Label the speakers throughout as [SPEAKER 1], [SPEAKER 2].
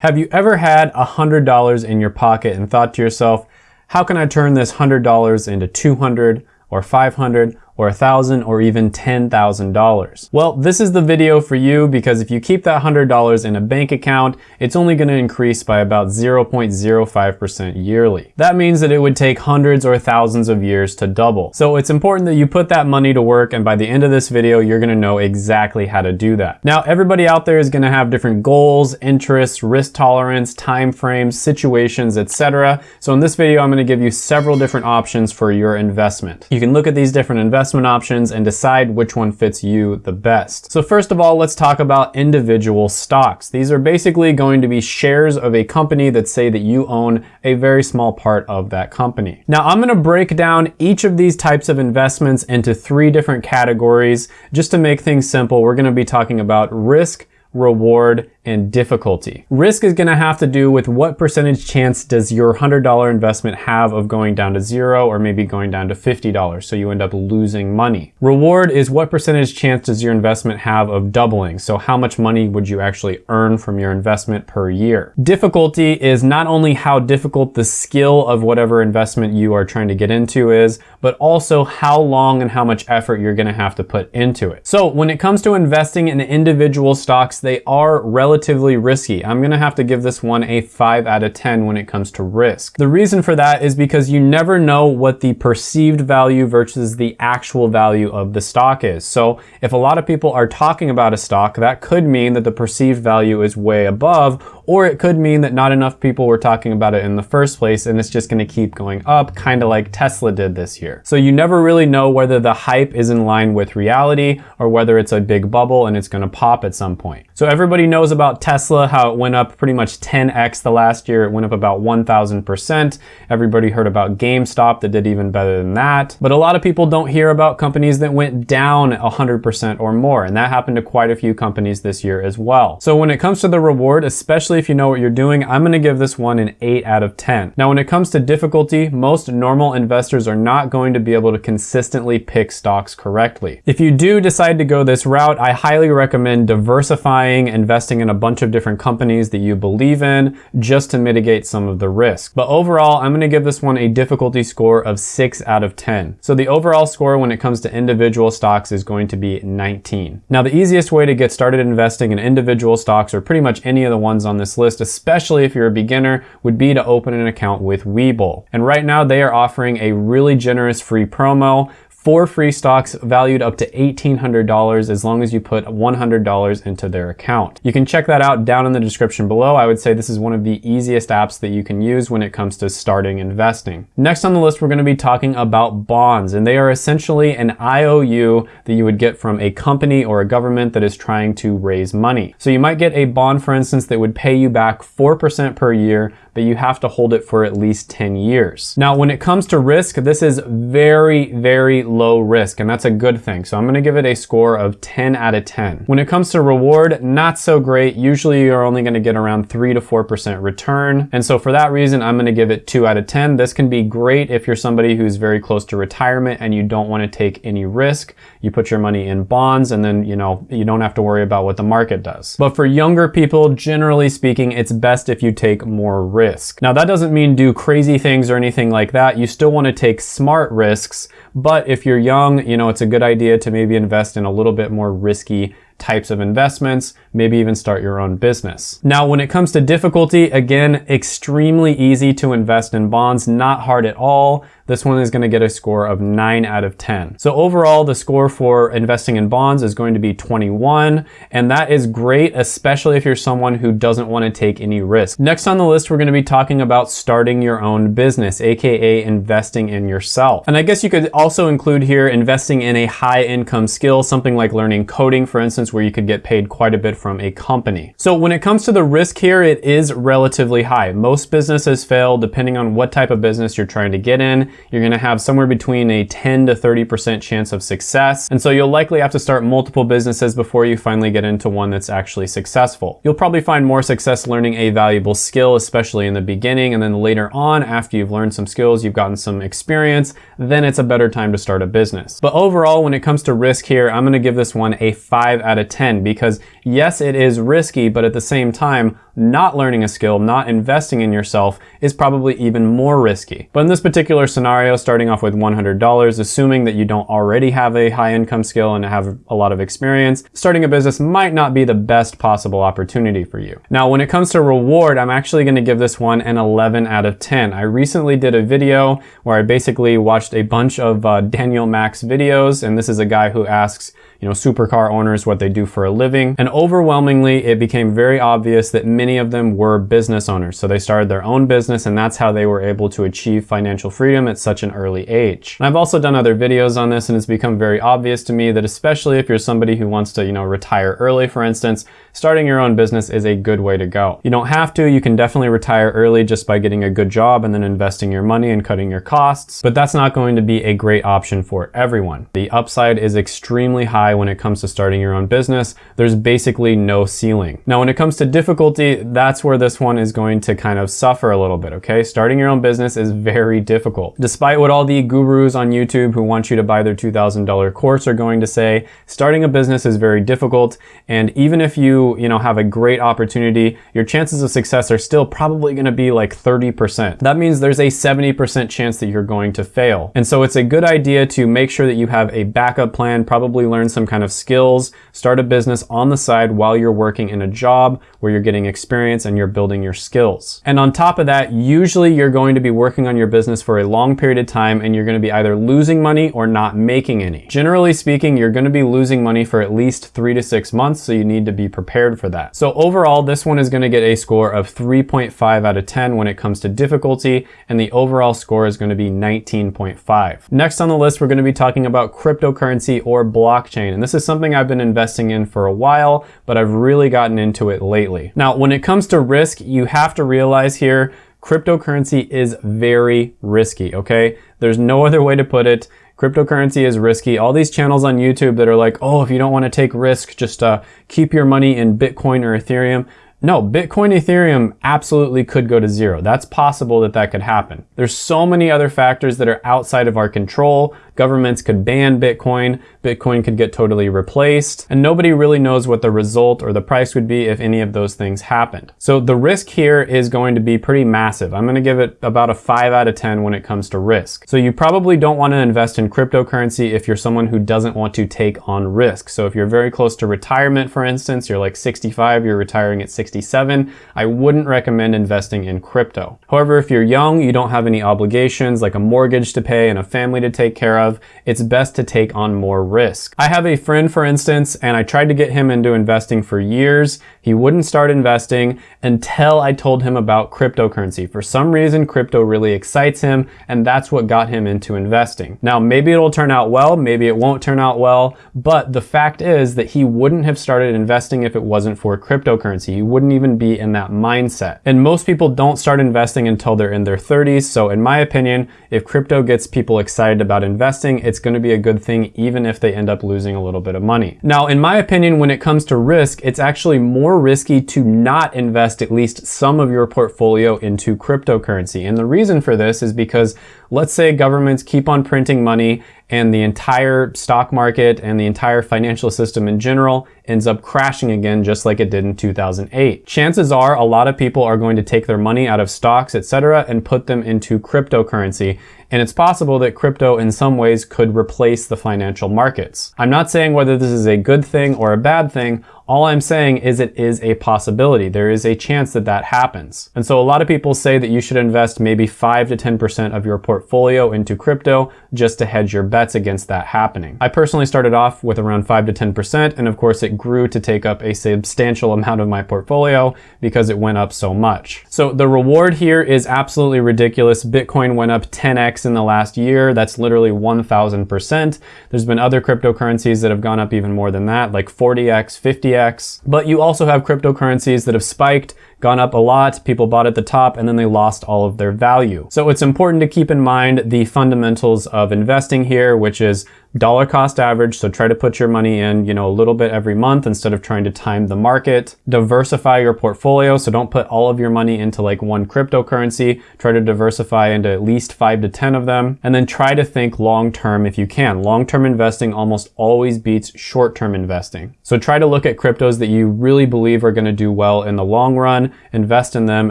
[SPEAKER 1] Have you ever had $100 in your pocket and thought to yourself, how can I turn this $100 into 200 or 500 or a thousand or even $10,000. Well, this is the video for you because if you keep that $100 in a bank account, it's only gonna increase by about 0.05% yearly. That means that it would take hundreds or thousands of years to double. So it's important that you put that money to work and by the end of this video, you're gonna know exactly how to do that. Now, everybody out there is gonna have different goals, interests, risk tolerance, time frames, situations, etc. So in this video, I'm gonna give you several different options for your investment. You can look at these different investments investment options and decide which one fits you the best. So first of all, let's talk about individual stocks. These are basically going to be shares of a company that say that you own a very small part of that company. Now I'm gonna break down each of these types of investments into three different categories. Just to make things simple, we're gonna be talking about risk, reward, and difficulty. Risk is gonna have to do with what percentage chance does your $100 investment have of going down to zero or maybe going down to $50, so you end up losing money. Reward is what percentage chance does your investment have of doubling, so how much money would you actually earn from your investment per year. Difficulty is not only how difficult the skill of whatever investment you are trying to get into is, but also how long and how much effort you're gonna have to put into it. So when it comes to investing in individual stocks, they are relatively relatively risky. I'm gonna have to give this one a 5 out of 10 when it comes to risk. The reason for that is because you never know what the perceived value versus the actual value of the stock is. So if a lot of people are talking about a stock, that could mean that the perceived value is way above or it could mean that not enough people were talking about it in the first place and it's just gonna keep going up, kind of like Tesla did this year. So you never really know whether the hype is in line with reality or whether it's a big bubble and it's gonna pop at some point. So everybody knows about Tesla, how it went up pretty much 10x the last year. It went up about 1,000%. Everybody heard about GameStop that did even better than that. But a lot of people don't hear about companies that went down 100% or more. And that happened to quite a few companies this year as well. So when it comes to the reward, especially if you know what you're doing, I'm gonna give this one an 8 out of 10. Now when it comes to difficulty, most normal investors are not going to be able to consistently pick stocks correctly. If you do decide to go this route, I highly recommend diversifying, investing in a bunch of different companies that you believe in, just to mitigate some of the risk. But overall, I'm gonna give this one a difficulty score of 6 out of 10. So the overall score when it comes to individual stocks is going to be 19. Now the easiest way to get started investing in individual stocks or pretty much any of the ones on this this list, especially if you're a beginner, would be to open an account with Webull. And right now they are offering a really generous free promo four free stocks valued up to $1,800 as long as you put $100 into their account. You can check that out down in the description below. I would say this is one of the easiest apps that you can use when it comes to starting investing. Next on the list, we're gonna be talking about bonds, and they are essentially an IOU that you would get from a company or a government that is trying to raise money. So you might get a bond, for instance, that would pay you back 4% per year but you have to hold it for at least 10 years. Now, when it comes to risk, this is very, very low risk, and that's a good thing. So I'm gonna give it a score of 10 out of 10. When it comes to reward, not so great. Usually you're only gonna get around 3 to 4% return. And so for that reason, I'm gonna give it 2 out of 10. This can be great if you're somebody who's very close to retirement and you don't wanna take any risk. You put your money in bonds and then, you know, you don't have to worry about what the market does. But for younger people, generally speaking, it's best if you take more risk risk. Now that doesn't mean do crazy things or anything like that. You still want to take smart risks, but if you're young, you know, it's a good idea to maybe invest in a little bit more risky types of investments, maybe even start your own business. Now, when it comes to difficulty, again, extremely easy to invest in bonds, not hard at all. This one is gonna get a score of 9 out of 10. So overall, the score for investing in bonds is going to be 21, and that is great, especially if you're someone who doesn't wanna take any risk. Next on the list, we're gonna be talking about starting your own business, AKA investing in yourself. And I guess you could also include here investing in a high income skill, something like learning coding, for instance, where you could get paid quite a bit from a company. So when it comes to the risk here, it is relatively high. Most businesses fail depending on what type of business you're trying to get in you're gonna have somewhere between a 10 to 30% chance of success. And so you'll likely have to start multiple businesses before you finally get into one that's actually successful. You'll probably find more success learning a valuable skill, especially in the beginning. And then later on, after you've learned some skills, you've gotten some experience, then it's a better time to start a business. But overall, when it comes to risk here, I'm gonna give this one a five out of 10 because yes, it is risky, but at the same time, not learning a skill, not investing in yourself is probably even more risky. But in this particular scenario, starting off with $100, assuming that you don't already have a high income skill and have a lot of experience, starting a business might not be the best possible opportunity for you. Now, when it comes to reward, I'm actually gonna give this one an 11 out of 10. I recently did a video where I basically watched a bunch of uh, Daniel Mac's videos, and this is a guy who asks, you know, supercar owners what they do for a living. And overwhelmingly, it became very obvious that many of them were business owners. So they started their own business and that's how they were able to achieve financial freedom at such an early age. And I've also done other videos on this and it's become very obvious to me that especially if you're somebody who wants to, you know, retire early, for instance, starting your own business is a good way to go. You don't have to, you can definitely retire early just by getting a good job and then investing your money and cutting your costs, but that's not going to be a great option for everyone. The upside is extremely high when it comes to starting your own business. There's basically no ceiling. Now, when it comes to difficulty, that's where this one is going to kind of suffer a little bit, okay? Starting your own business is very difficult. Despite what all the gurus on YouTube who want you to buy their $2,000 course are going to say, starting a business is very difficult. And even if you, you know, have a great opportunity, your chances of success are still probably going to be like 30%. That means there's a 70% chance that you're going to fail. And so it's a good idea to make sure that you have a backup plan, probably learn some some kind of skills, start a business on the side while you're working in a job where you're getting experience and you're building your skills. And on top of that, usually you're going to be working on your business for a long period of time and you're going to be either losing money or not making any. Generally speaking, you're going to be losing money for at least three to six months, so you need to be prepared for that. So overall, this one is going to get a score of 3.5 out of 10 when it comes to difficulty, and the overall score is going to be 19.5. Next on the list, we're going to be talking about cryptocurrency or blockchain. And this is something I've been investing in for a while, but I've really gotten into it lately. Now, when it comes to risk, you have to realize here, cryptocurrency is very risky, okay? There's no other way to put it. Cryptocurrency is risky. All these channels on YouTube that are like, oh, if you don't want to take risk, just uh, keep your money in Bitcoin or Ethereum. No, Bitcoin, Ethereum absolutely could go to zero. That's possible that that could happen. There's so many other factors that are outside of our control. Governments could ban Bitcoin, Bitcoin could get totally replaced, and nobody really knows what the result or the price would be if any of those things happened. So the risk here is going to be pretty massive. I'm gonna give it about a five out of 10 when it comes to risk. So you probably don't wanna invest in cryptocurrency if you're someone who doesn't want to take on risk. So if you're very close to retirement, for instance, you're like 65, you're retiring at 67, I wouldn't recommend investing in crypto. However, if you're young, you don't have any obligations like a mortgage to pay and a family to take care of, of, it's best to take on more risk. I have a friend, for instance, and I tried to get him into investing for years. He wouldn't start investing until I told him about cryptocurrency. For some reason, crypto really excites him, and that's what got him into investing. Now, maybe it'll turn out well, maybe it won't turn out well, but the fact is that he wouldn't have started investing if it wasn't for cryptocurrency. He wouldn't even be in that mindset. And most people don't start investing until they're in their 30s. So in my opinion, if crypto gets people excited about investing, investing, it's going to be a good thing even if they end up losing a little bit of money. Now, in my opinion, when it comes to risk, it's actually more risky to not invest at least some of your portfolio into cryptocurrency. And the reason for this is because let's say governments keep on printing money and the entire stock market and the entire financial system in general ends up crashing again just like it did in 2008. Chances are a lot of people are going to take their money out of stocks, etc., and put them into cryptocurrency. And it's possible that crypto in some ways could replace the financial markets. I'm not saying whether this is a good thing or a bad thing. All I'm saying is it is a possibility. There is a chance that that happens. And so a lot of people say that you should invest maybe 5 to 10% of your portfolio into crypto just to hedge your bets against that happening. I personally started off with around 5 to 10% and of course it grew to take up a substantial amount of my portfolio because it went up so much. So the reward here is absolutely ridiculous. Bitcoin went up 10x in the last year. That's literally 1000%. There's been other cryptocurrencies that have gone up even more than that, like 40x, 50x, but you also have cryptocurrencies that have spiked gone up a lot, people bought at the top, and then they lost all of their value. So it's important to keep in mind the fundamentals of investing here, which is dollar cost average. So try to put your money in, you know, a little bit every month instead of trying to time the market. Diversify your portfolio. So don't put all of your money into like one cryptocurrency. Try to diversify into at least five to 10 of them. And then try to think long-term if you can. Long-term investing almost always beats short-term investing. So try to look at cryptos that you really believe are going to do well in the long run in, invest in them,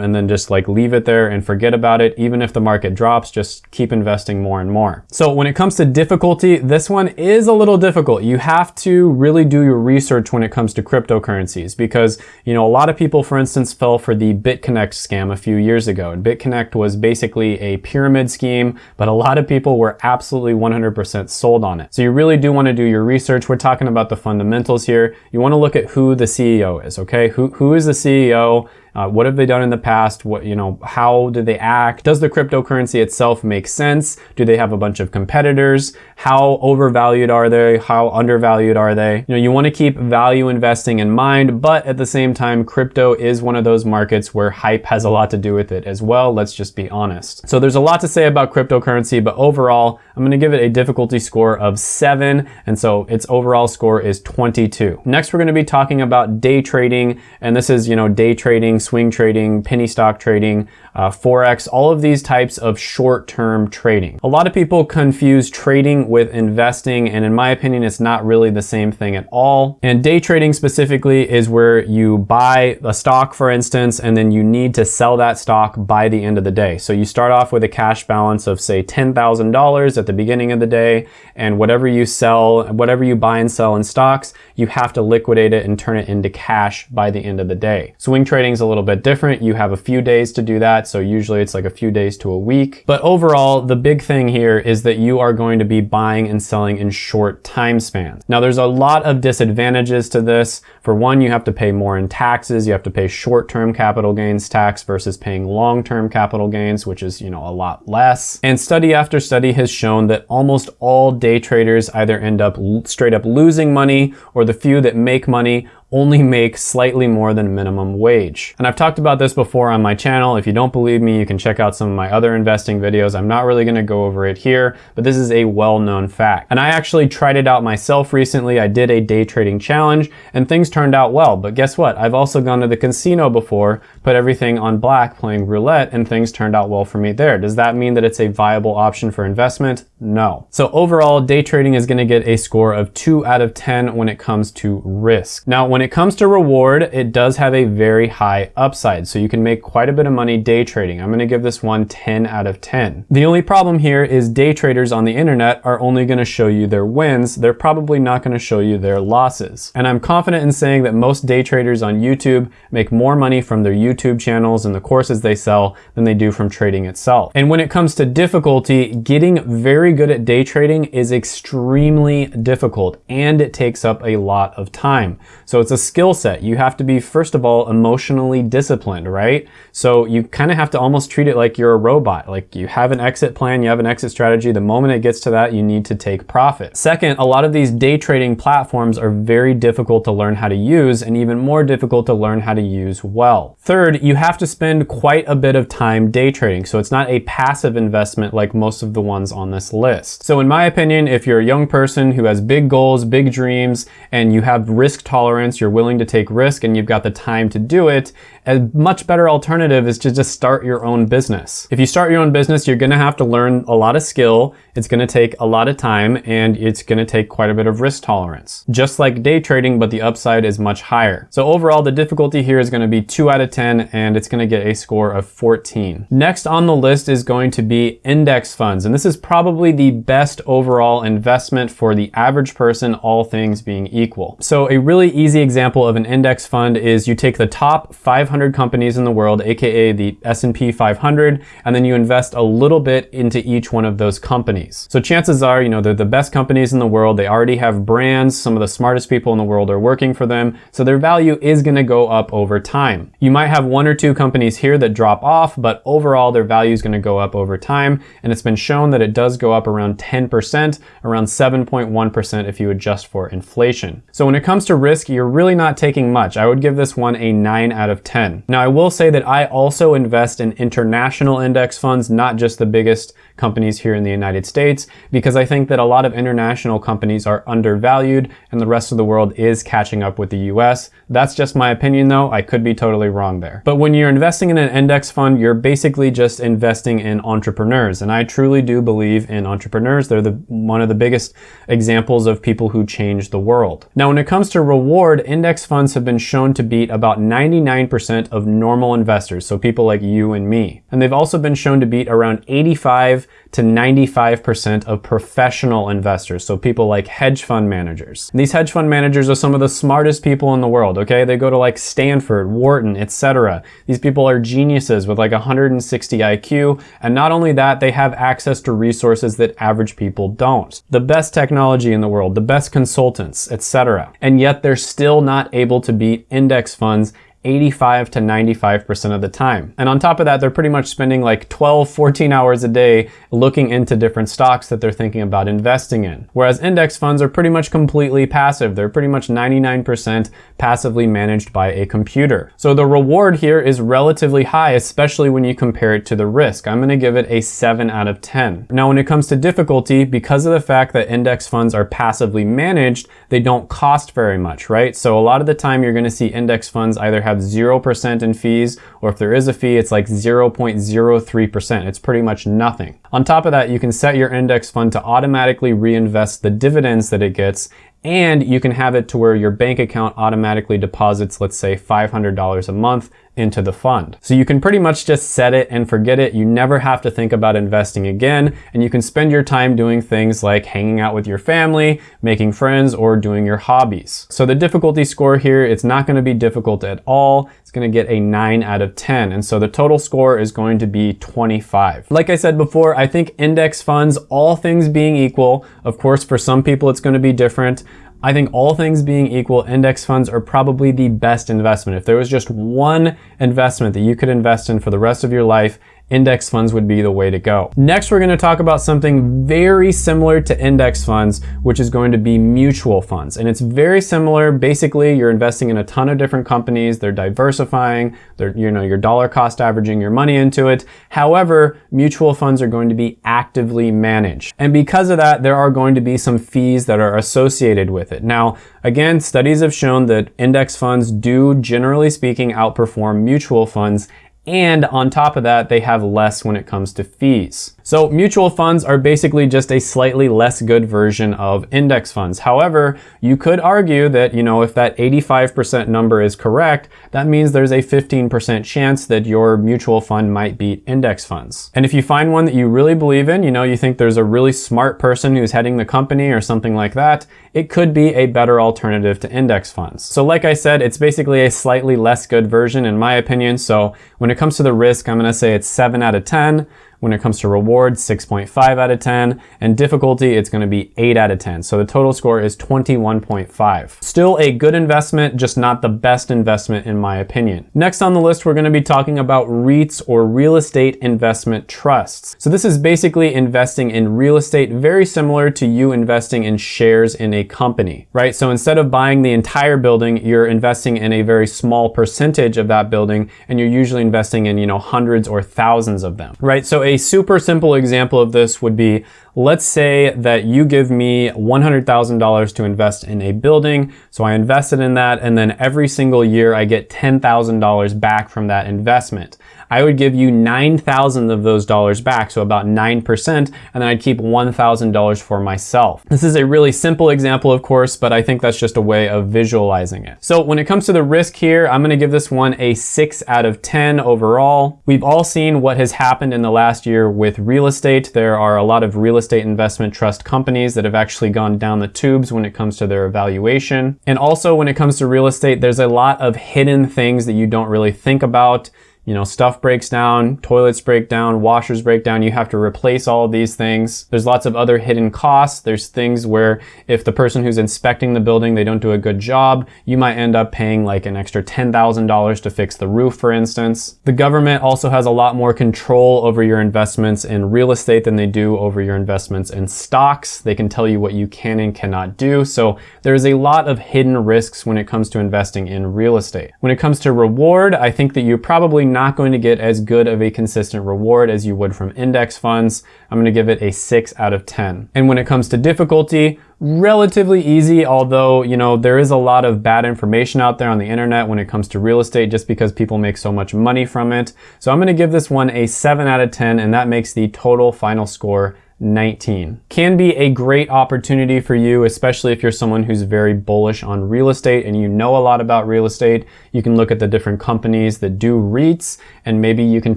[SPEAKER 1] and then just like leave it there and forget about it. Even if the market drops, just keep investing more and more. So when it comes to difficulty, this one is a little difficult. You have to really do your research when it comes to cryptocurrencies because, you know, a lot of people, for instance, fell for the BitConnect scam a few years ago. And BitConnect was basically a pyramid scheme, but a lot of people were absolutely 100% sold on it. So you really do want to do your research. We're talking about the fundamentals here. You want to look at who the CEO is, okay? Who, who is the CEO? Uh, what have they done in the past? What, you know, how do they act? Does the cryptocurrency itself make sense? Do they have a bunch of competitors? How overvalued are they? How undervalued are they? You know, you want to keep value investing in mind, but at the same time, crypto is one of those markets where hype has a lot to do with it as well. Let's just be honest. So there's a lot to say about cryptocurrency, but overall, I'm going to give it a difficulty score of seven. And so its overall score is 22. Next, we're going to be talking about day trading. And this is, you know, day trading swing trading, penny stock trading, uh, Forex, all of these types of short-term trading. A lot of people confuse trading with investing, and in my opinion, it's not really the same thing at all. And day trading specifically is where you buy a stock, for instance, and then you need to sell that stock by the end of the day. So you start off with a cash balance of say $10,000 at the beginning of the day, and whatever you sell, whatever you buy and sell in stocks, you have to liquidate it and turn it into cash by the end of the day. Swing trading is a little little bit different. You have a few days to do that. So usually it's like a few days to a week. But overall, the big thing here is that you are going to be buying and selling in short time spans. Now there's a lot of disadvantages to this. For one, you have to pay more in taxes. You have to pay short-term capital gains tax versus paying long-term capital gains, which is, you know, a lot less. And study after study has shown that almost all day traders either end up straight up losing money or the few that make money only make slightly more than minimum wage. And I've talked about this before on my channel. If you don't believe me, you can check out some of my other investing videos. I'm not really gonna go over it here, but this is a well-known fact. And I actually tried it out myself recently. I did a day trading challenge and things turned out well. But guess what? I've also gone to the casino before, put everything on black playing roulette and things turned out well for me there. Does that mean that it's a viable option for investment? No. So overall, day trading is gonna get a score of two out of 10 when it comes to risk. Now, when when it comes to reward, it does have a very high upside. So you can make quite a bit of money day trading. I'm gonna give this one 10 out of 10. The only problem here is day traders on the internet are only gonna show you their wins. They're probably not gonna show you their losses. And I'm confident in saying that most day traders on YouTube make more money from their YouTube channels and the courses they sell than they do from trading itself. And when it comes to difficulty, getting very good at day trading is extremely difficult and it takes up a lot of time. So it's a skill set. You have to be, first of all, emotionally disciplined, right? So you kind of have to almost treat it like you're a robot. Like you have an exit plan, you have an exit strategy. The moment it gets to that, you need to take profit. Second, a lot of these day trading platforms are very difficult to learn how to use and even more difficult to learn how to use well. Third, you have to spend quite a bit of time day trading. So it's not a passive investment like most of the ones on this list. So in my opinion, if you're a young person who has big goals, big dreams, and you have risk tolerance tolerance, you're willing to take risk, and you've got the time to do it, a much better alternative is to just start your own business. If you start your own business, you're gonna have to learn a lot of skill, it's gonna take a lot of time, and it's gonna take quite a bit of risk tolerance. Just like day trading, but the upside is much higher. So overall, the difficulty here is gonna be 2 out of 10, and it's gonna get a score of 14. Next on the list is going to be index funds, and this is probably the best overall investment for the average person, all things being equal. So a really easy example of an index fund is you take the top 500 500 companies in the world, aka the S&P 500, and then you invest a little bit into each one of those companies. So chances are, you know, they're the best companies in the world. They already have brands. Some of the smartest people in the world are working for them. So their value is going to go up over time. You might have one or two companies here that drop off, but overall their value is going to go up over time. And it's been shown that it does go up around 10%, around 7.1% if you adjust for inflation. So when it comes to risk, you're really not taking much. I would give this one a 9 out of 10. Now I will say that I also invest in international index funds, not just the biggest companies here in the United States, because I think that a lot of international companies are undervalued and the rest of the world is catching up with the US. That's just my opinion though, I could be totally wrong there. But when you're investing in an index fund, you're basically just investing in entrepreneurs. And I truly do believe in entrepreneurs. They're the, one of the biggest examples of people who change the world. Now when it comes to reward, index funds have been shown to beat about 99% of normal investors, so people like you and me. And they've also been shown to beat around 85 to 95% of professional investors, so people like hedge fund managers. And these hedge fund managers are some of the smartest people in the world, okay? They go to like Stanford, Wharton, etc. These people are geniuses with like 160 IQ, and not only that, they have access to resources that average people don't. The best technology in the world, the best consultants, etc. And yet they're still not able to beat index funds 85 to 95% of the time. And on top of that, they're pretty much spending like 12, 14 hours a day looking into different stocks that they're thinking about investing in. Whereas index funds are pretty much completely passive. They're pretty much 99% passively managed by a computer. So the reward here is relatively high, especially when you compare it to the risk. I'm gonna give it a seven out of 10. Now, when it comes to difficulty, because of the fact that index funds are passively managed, they don't cost very much, right? So a lot of the time you're gonna see index funds either have 0% in fees, or if there is a fee, it's like 0.03%. It's pretty much nothing. On top of that, you can set your index fund to automatically reinvest the dividends that it gets and you can have it to where your bank account automatically deposits, let's say $500 a month into the fund. So you can pretty much just set it and forget it. You never have to think about investing again. And you can spend your time doing things like hanging out with your family, making friends, or doing your hobbies. So the difficulty score here, it's not gonna be difficult at all. It's gonna get a nine out of 10. And so the total score is going to be 25. Like I said before, I think index funds, all things being equal, of course, for some people it's gonna be different. I think all things being equal, index funds are probably the best investment. If there was just one investment that you could invest in for the rest of your life, index funds would be the way to go. Next, we're gonna talk about something very similar to index funds, which is going to be mutual funds. And it's very similar. Basically, you're investing in a ton of different companies. They're diversifying. They're, you know, you're dollar cost averaging your money into it. However, mutual funds are going to be actively managed. And because of that, there are going to be some fees that are associated with it. Now, again, studies have shown that index funds do, generally speaking, outperform mutual funds and on top of that, they have less when it comes to fees. So mutual funds are basically just a slightly less good version of index funds. However, you could argue that, you know, if that 85% number is correct, that means there's a 15% chance that your mutual fund might beat index funds. And if you find one that you really believe in, you know, you think there's a really smart person who's heading the company or something like that, it could be a better alternative to index funds. So like I said, it's basically a slightly less good version in my opinion. So when it comes to the risk, I'm gonna say it's seven out of 10. When it comes to rewards, 6.5 out of 10. And difficulty, it's gonna be 8 out of 10. So the total score is 21.5. Still a good investment, just not the best investment in my opinion. Next on the list, we're gonna be talking about REITs or real estate investment trusts. So this is basically investing in real estate very similar to you investing in shares in a company, right? So instead of buying the entire building, you're investing in a very small percentage of that building and you're usually investing in, you know, hundreds or thousands of them, right? So a super simple example of this would be, let's say that you give me $100,000 to invest in a building. So I invested in that and then every single year I get $10,000 back from that investment. I would give you 9,000 of those dollars back, so about 9%, and then I'd keep $1,000 for myself. This is a really simple example, of course, but I think that's just a way of visualizing it. So when it comes to the risk here, I'm gonna give this one a six out of 10 overall. We've all seen what has happened in the last year with real estate. There are a lot of real estate investment trust companies that have actually gone down the tubes when it comes to their evaluation. And also when it comes to real estate, there's a lot of hidden things that you don't really think about you know, stuff breaks down, toilets break down, washers break down, you have to replace all of these things. There's lots of other hidden costs. There's things where if the person who's inspecting the building, they don't do a good job, you might end up paying like an extra $10,000 to fix the roof, for instance. The government also has a lot more control over your investments in real estate than they do over your investments in stocks. They can tell you what you can and cannot do. So there's a lot of hidden risks when it comes to investing in real estate. When it comes to reward, I think that you're probably not going to get as good of a consistent reward as you would from index funds. I'm going to give it a 6 out of 10. And when it comes to difficulty, relatively easy, although, you know, there is a lot of bad information out there on the internet when it comes to real estate just because people make so much money from it. So I'm going to give this one a 7 out of 10 and that makes the total final score 19. Can be a great opportunity for you, especially if you're someone who's very bullish on real estate and you know a lot about real estate. You can look at the different companies that do REITs and maybe you can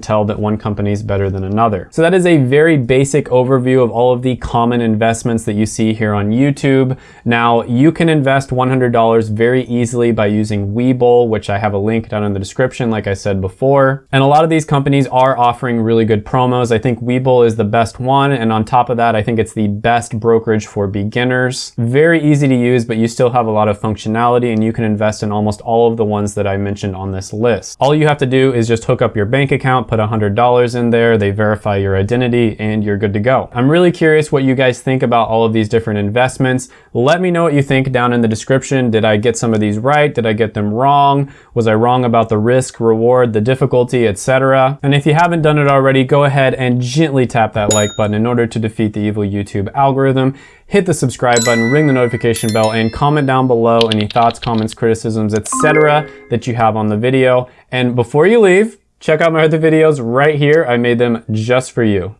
[SPEAKER 1] tell that one company is better than another. So that is a very basic overview of all of the common investments that you see here on YouTube. Now you can invest $100 very easily by using Webull, which I have a link down in the description, like I said before. And a lot of these companies are offering really good promos. I think Webull is the best one. And on top of that, I think it's the best brokerage for beginners. Very easy to use, but you still have a lot of functionality and you can invest in almost all of the ones that I mentioned on this list. All you have to do is just hook up your bank account, put $100 in there, they verify your identity, and you're good to go. I'm really curious what you guys think about all of these different investments. Let me know what you think down in the description. Did I get some of these right? Did I get them wrong? Was I wrong about the risk, reward, the difficulty, etc.? And if you haven't done it already, go ahead and gently tap that like button in order to defeat the evil YouTube algorithm. Hit the subscribe button, ring the notification bell, and comment down below any thoughts, comments, criticisms, etc. that you have on the video. And before you leave, check out my other videos right here. I made them just for you.